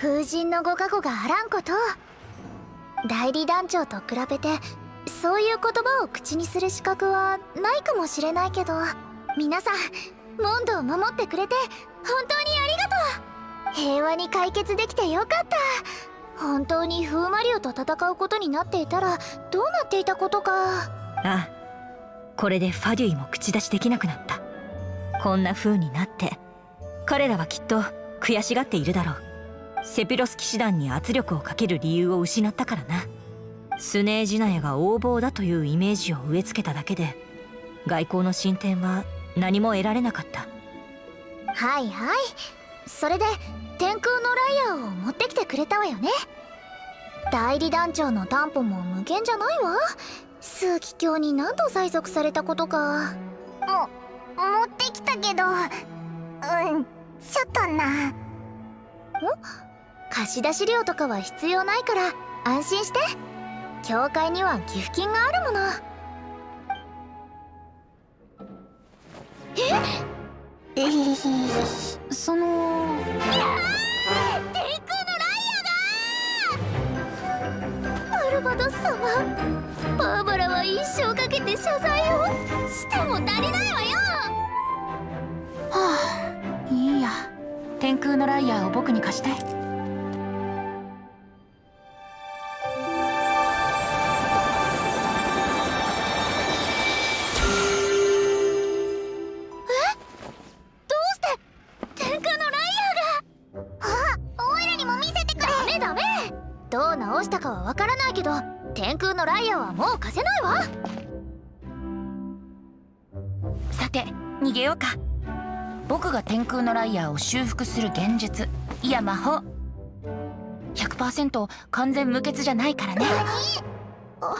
風神のご加護があらんこと。代理団長と比べてそういう言葉を口にする資格はないかもしれないけど。皆さんモンドを守ってくれて本当にありがとう。平和に解決できてよかった。本当に風魔竜と戦うことになっていたらどうなっていたことか。ああこれでファデュイも口出しできなくなった。こんな風になって彼らはきっと悔しがっているだろう。セピロス騎士団に圧力をかける理由を失ったからな。スネージナヤが横暴だというイメージを植え付けただけで外交の進展は何も得られなかった。はいはい。それで天空のライアーを持ってきてくれたわよね。代理団長の担保も無限じゃないわ。数奇鏡に何度催促されたことか。も持ってきたけど。うんちょっとな。ん貸し出し料とかは必要ないから安心して。教会には寄付金があるもの。え？え？その。いやー天空のライアがアルバドス様。バーバラは一生かけて謝罪をしても足りないわよ。はあいいや。天空のライアーを僕に貸してどう直したかはわからないけど天空のライアーはもう貸せないわ。さて逃げようか。僕が天空のライアーを修復する現実いや魔法。100%完全無欠じゃないからね。あ